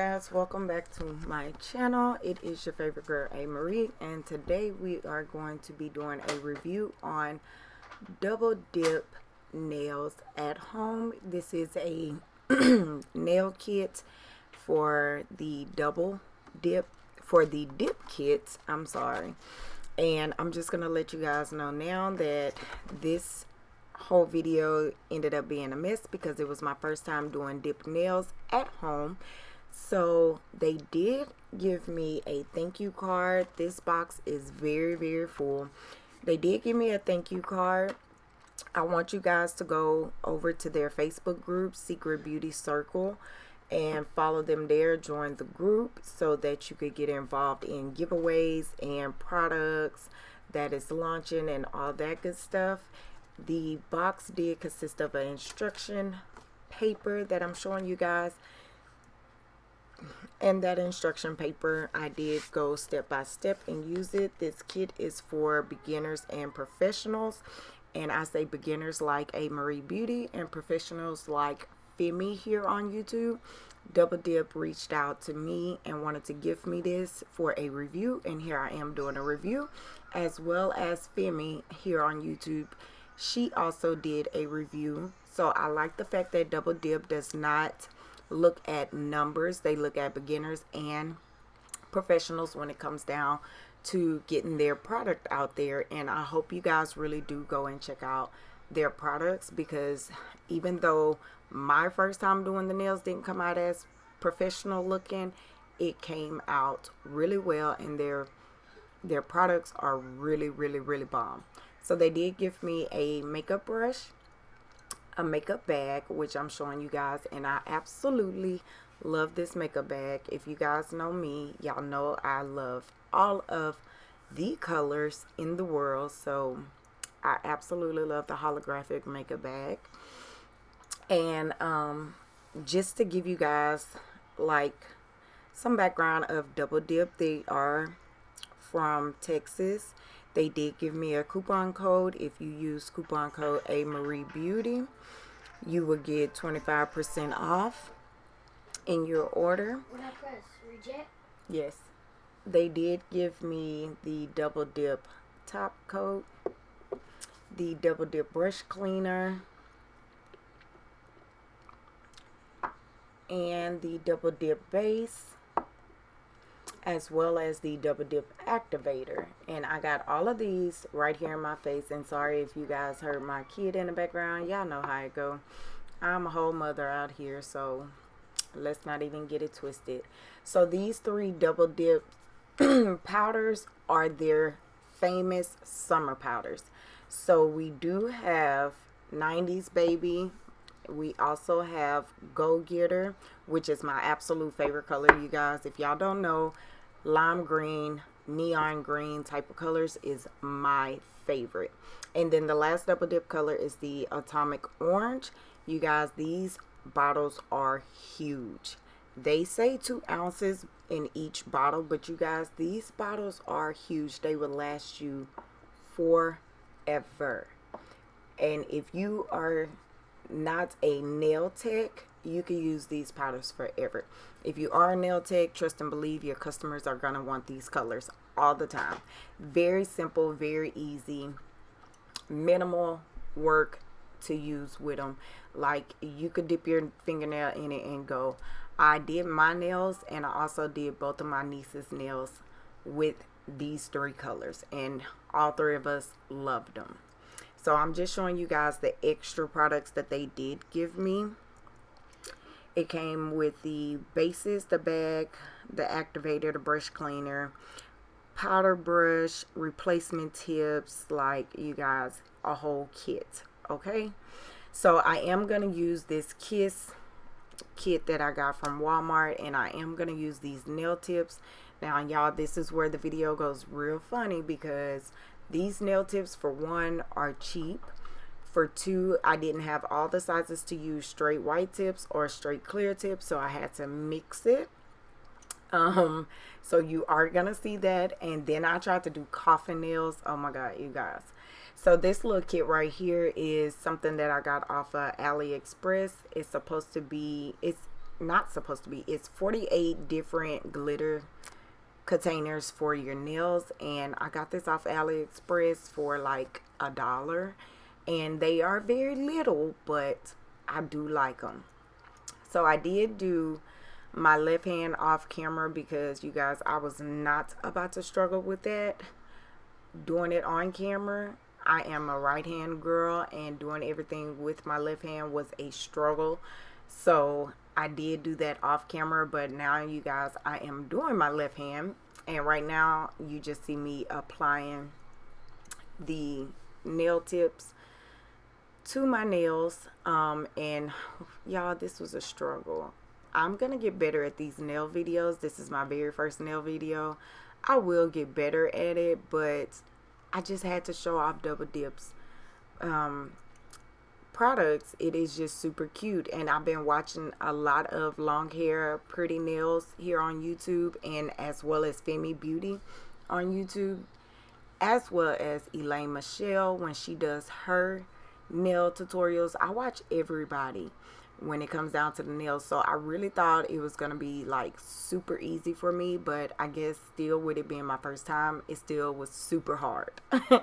guys welcome back to my channel. It is your favorite girl a. Marie and today we are going to be doing a review on double dip nails at home. This is a nail kit for the double dip for the dip kits i'm sorry. And i'm just gonna let you guys know now that this whole video ended up being a mess because it was my first time doing dip nails at home so they did give me a thank you card. This box is very very full. They did give me a thank you card. I want you guys to go over to their Facebook group Secret Beauty Circle and follow them there. Join the group so that you could get involved in giveaways and products that is launching and all that good stuff. The box did consist of an instruction paper that I'm showing you guys and that instruction paper I did go step by step and use it. This kit is for beginners and professionals. And I say beginners like a. Marie Beauty and professionals like Femi here on YouTube. Double Dip reached out to me and wanted to give me this for a review. And here I am doing a review as well as Femi here on YouTube. She also did a review. So I like the fact that Double Dip does not look at numbers. They look at beginners and professionals when it comes down to getting their product out there. And I hope you guys really do go and check out their products because even though my first time doing the nails didn't come out as professional looking it came out really well and their their products are really really really bomb. So they did give me a makeup brush, a makeup bag, which I'm showing you guys. And I absolutely love this makeup bag. If you guys know me, y'all know I love all of the colors in the world. So I absolutely love the holographic makeup bag. And um, just to give you guys like some background of Double Dip, they are from Texas they did give me a coupon code. If you use coupon code A Marie Beauty, you will get 25% off in your order. When I press reject? Yes. They did give me the double dip top coat, the double dip brush cleaner, and the double dip base as well as the double dip activator. And I got all of these right here in my face. And sorry if you guys heard my kid in the background. Y'all know how it go. I'm a whole mother out here so let's not even get it twisted. So these three double dip powders are their famous summer powders. So we do have 90s baby. We also have go getter which is my absolute favorite color you guys. If y'all don't know lime green neon green type of colors is my favorite. And then the last double dip color is the atomic orange. You guys these bottles are huge. They say two ounces in each bottle but you guys these bottles are huge. They will last you forever. And if you are not a nail tech you can use these powders forever. If you are a nail tech trust and believe your customers are going to want these colors all the time. Very simple very easy minimal work to use with them like you could dip your fingernail in it and go. I did my nails and I also did both of my niece's nails with these three colors and all three of us loved them so I'm just showing you guys the extra products that they did give me it came with the bases, the bag, the activator, the brush cleaner, powder brush, replacement tips, like you guys, a whole kit. Okay. So I am going to use this Kiss kit that I got from Walmart and I am going to use these nail tips. Now y'all, this is where the video goes real funny because these nail tips for one are cheap for two I didn't have all the sizes to use straight white tips or straight clear tips so I had to mix it. Um so you are gonna see that. And then I tried to do coffin nails. Oh my god you guys. So this little kit right here is something that I got off of AliExpress. It's supposed to be it's not supposed to be it's 48 different glitter containers for your nails. And I got this off AliExpress for like a dollar and they are very little but I do like them so I did do my left hand off camera because you guys I was not about to struggle with that. Doing it on camera I am a right hand girl and doing everything with my left hand was a struggle. So I did do that off camera but now you guys I am doing my left hand. And right now you just see me applying the nail tips to my nails um, and y'all this was a struggle. I'm gonna get better at these nail videos. This is my very first nail video. I will get better at it but I just had to show off double dips. Um, products it is just super cute and I've been watching a lot of long hair pretty nails here on YouTube and as well as Femi Beauty on YouTube as well as Elaine Michelle when she does her nail tutorials. I watch everybody when it comes down to the nails. So I really thought it was gonna be like super easy for me but I guess still with it being my first time it still was super hard.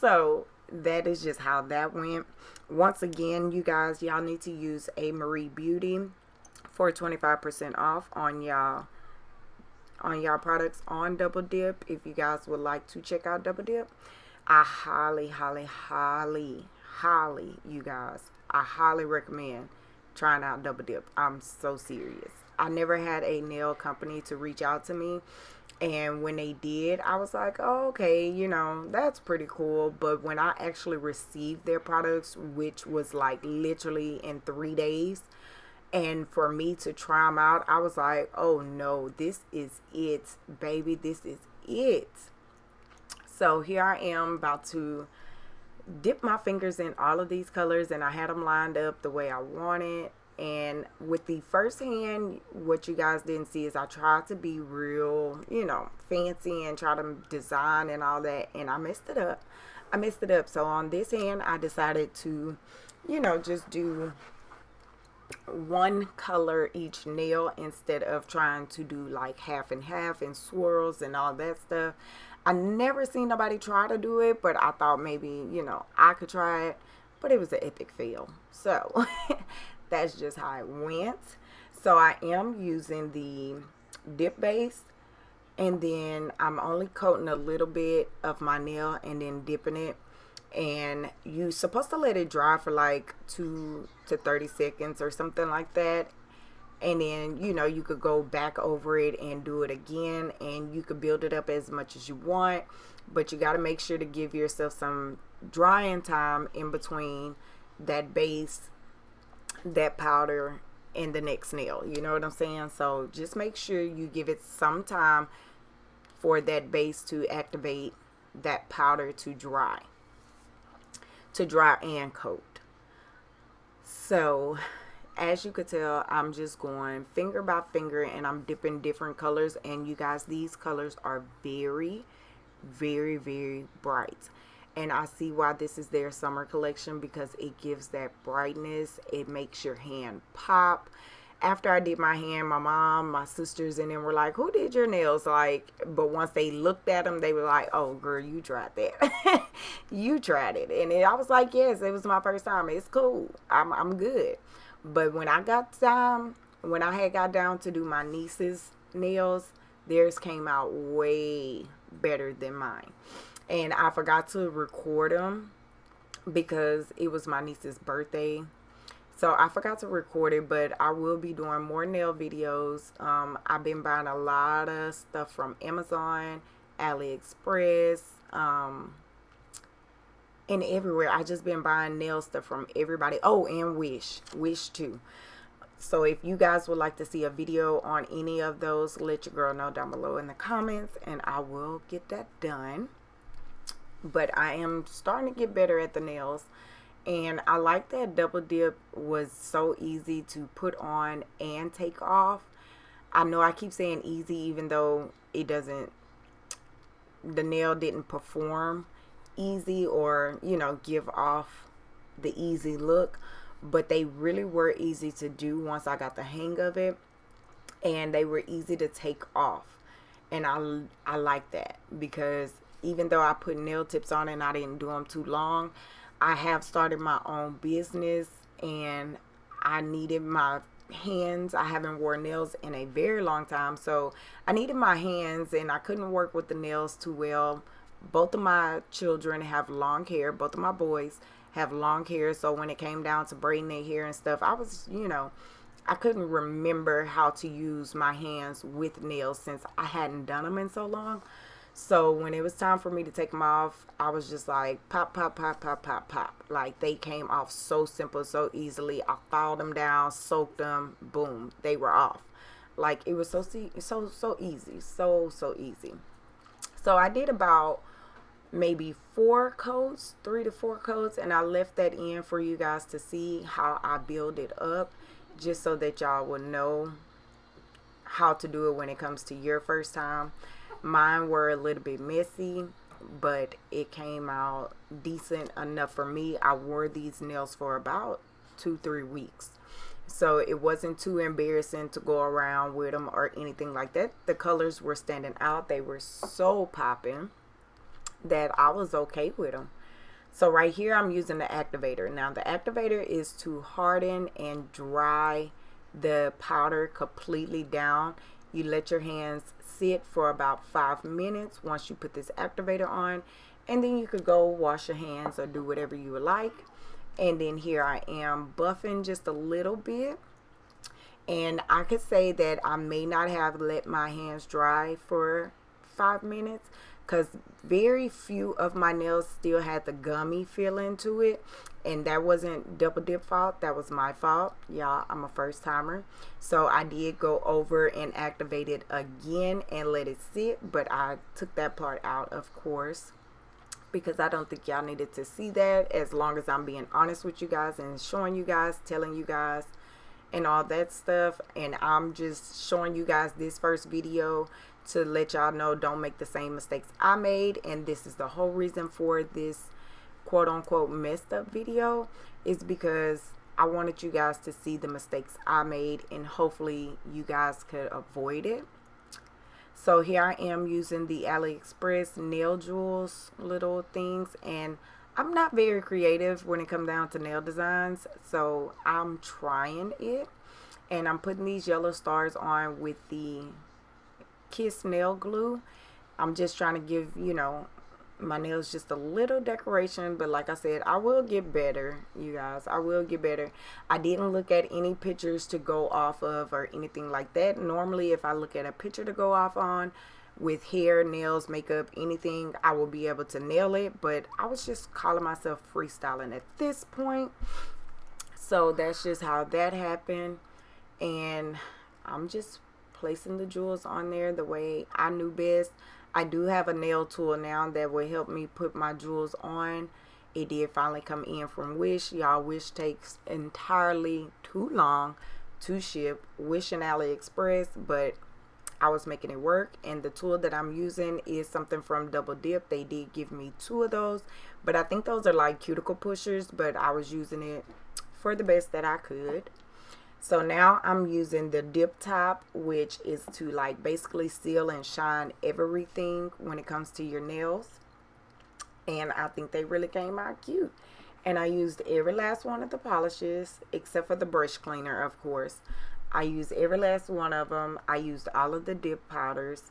So that is just how that went. Once again you guys y'all need to use a Marie Beauty for 25% off on y'all on y'all products on double dip. If you guys would like to check out double dip I highly highly highly highly you guys. I highly recommend trying out double dip. I'm so serious. I never had a nail company to reach out to me. And when they did i was like oh, okay you know that's pretty cool. But when i actually received their products which was like literally in three days and for me to try them out i was like oh no this is it baby this is it. So here i am about to dip my fingers in all of these colors and i had them lined up the way i wanted. And with the first hand what you guys didn't see is I tried to be real you know fancy and try to design and all that and I messed it up. I messed it up. So on this hand I decided to you know just do one color each nail instead of trying to do like half and half and swirls and all that stuff I never seen nobody try to do it but I thought maybe you know I could try it but it was an epic fail. So that's just how it went. So I am using the dip base and then I'm only coating a little bit of my nail and then dipping it. And you're supposed to let it dry for like 2 to 30 seconds or something like that and then you know you could go back over it and do it again and you could build it up as much as you want but you got to make sure to give yourself some drying time in between that base that powder in the next nail you know what I'm saying? So just make sure you give it some time for that base to activate that powder to dry to dry and coat. So as you could tell I'm just going finger by finger and I'm dipping different colors. And you guys these colors are very very very bright. And I see why this is their summer collection because it gives that brightness. It makes your hand pop. After I did my hand my mom my sisters and them were like who did your nails? Like but once they looked at them they were like oh girl you tried that. You tried it. And I was like yes it was my first time. It's cool. I'm, I'm good but when I got time when I had got down to do my niece's nails theirs came out way better than mine. And I forgot to record them because it was my niece's birthday. So I forgot to record it but I will be doing more nail videos. Um, I've been buying a lot of stuff from Amazon AliExpress um, and everywhere. I just been buying nail stuff from everybody. Oh and Wish. Wish too. So if you guys would like to see a video on any of those let your girl know down below in the comments and I will get that done. But I am starting to get better at the nails and I like that double dip was so easy to put on and take off. I know I keep saying easy even though it doesn't the nail didn't perform easy or you know give off the easy look but they really were easy to do once I got the hang of it and they were easy to take off. And I, I like that because even though I put nail tips on and I didn't do them too long I have started my own business and I needed my hands. I haven't worn nails in a very long time so I needed my hands and I couldn't work with the nails too well both of my children have long hair both of my boys have long hair so when it came down to braiding their hair and stuff I was you know I couldn't remember how to use my hands with nails since I hadn't done them in so long. So when it was time for me to take them off I was just like pop pop pop pop pop pop. Like they came off so simple so easily. I filed them down soaked them boom they were off. Like it was so so so easy so so easy. So I did about maybe four coats, three to four coats, and I left that in for you guys to see how I build it up just so that y'all will know how to do it when it comes to your first time. Mine were a little bit messy, but it came out decent enough for me. I wore these nails for about two, three weeks. So it wasn't too embarrassing to go around with them or anything like that. The colors were standing out. They were so popping that I was okay with them. So right here, I'm using the activator. Now the activator is to harden and dry the powder completely down. You let your hands sit for about five minutes once you put this activator on. And then you could go wash your hands or do whatever you would like. And then here I am buffing just a little bit. And I could say that I may not have let my hands dry for five minutes because very few of my nails still had the gummy feeling to it and that wasn't double dip fault that was my fault. Y'all i'm a first timer. So i did go over and activate it again and let it sit but i took that part out of course because i don't think y'all needed to see that as long as i'm being honest with you guys and showing you guys telling you guys and all that stuff. And i'm just showing you guys this first video to let y'all know don't make the same mistakes I made and this is the whole reason for this quote unquote messed up video is because I wanted you guys to see the mistakes I made and hopefully you guys could avoid it. So here I am using the AliExpress nail jewels little things and I'm not very creative when it comes down to nail designs so I'm trying it and I'm putting these yellow stars on with the Kiss nail glue. I'm just trying to give, you know, my nails just a little decoration but like I said I will get better you guys. I will get better. I didn't look at any pictures to go off of or anything like that. Normally if I look at a picture to go off on with hair nails makeup anything I will be able to nail it but I was just calling myself freestyling at this point. So that's just how that happened and I'm just placing the jewels on there the way I knew best. I do have a nail tool now that will help me put my jewels on. It did finally come in from Wish. Y'all, Wish takes entirely too long to ship. Wish and AliExpress, but I was making it work. And the tool that I'm using is something from Double Dip. They did give me two of those, but I think those are like cuticle pushers, but I was using it for the best that I could. So now I'm using the dip top, which is to like basically seal and shine everything when it comes to your nails. And I think they really came out cute. And I used every last one of the polishes, except for the brush cleaner, of course. I used every last one of them. I used all of the dip powders.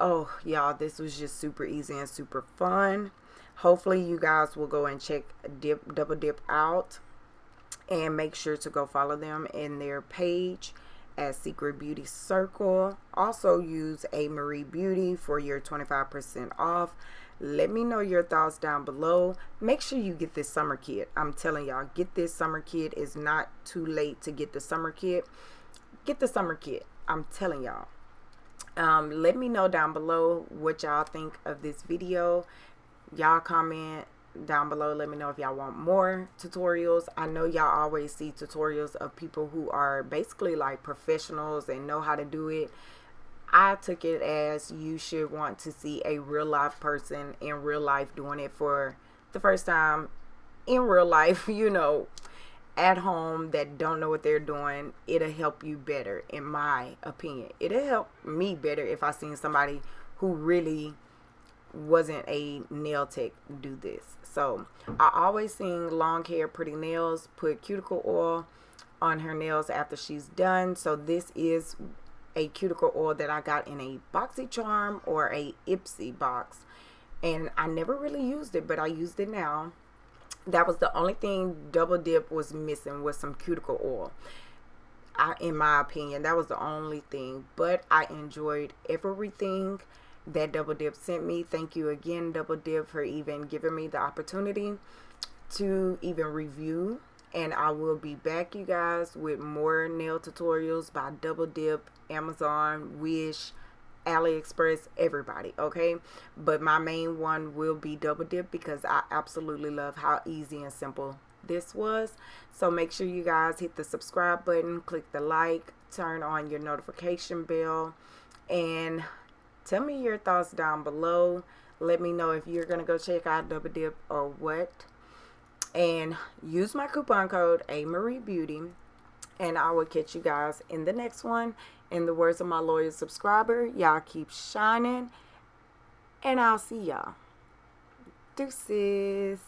Oh, y'all, this was just super easy and super fun. Hopefully, you guys will go and check dip Double Dip out and make sure to go follow them in their page at Secret Beauty Circle. Also use A Marie Beauty for your 25% off. Let me know your thoughts down below. Make sure you get this summer kit. I'm telling y'all, get this summer kit. It's not too late to get the summer kit. Get the summer kit. I'm telling y'all. Um, let me know down below what y'all think of this video. Y'all comment down below let me know if y'all want more tutorials i know y'all always see tutorials of people who are basically like professionals and know how to do it i took it as you should want to see a real life person in real life doing it for the first time in real life you know at home that don't know what they're doing, it'll help you better, in my opinion. It'll help me better if I seen somebody who really wasn't a nail tech do this. So I always seen long hair, pretty nails, put cuticle oil on her nails after she's done. So this is a cuticle oil that I got in a boxy charm or a Ipsy box. And I never really used it, but I used it now that was the only thing double dip was missing was some cuticle oil I, in my opinion that was the only thing but i enjoyed everything that double dip sent me thank you again double dip for even giving me the opportunity to even review and i will be back you guys with more nail tutorials by double dip amazon wish AliExpress, everybody, okay? But my main one will be Double Dip because I absolutely love how easy and simple this was. So make sure you guys hit the subscribe button, click the like, turn on your notification bell, and tell me your thoughts down below. Let me know if you're to go check out Double Dip or what. And use my coupon code A Marie Beauty and I will catch you guys in the next one. In the words of my loyal subscriber, y'all keep shining, and I'll see y'all. Deuces.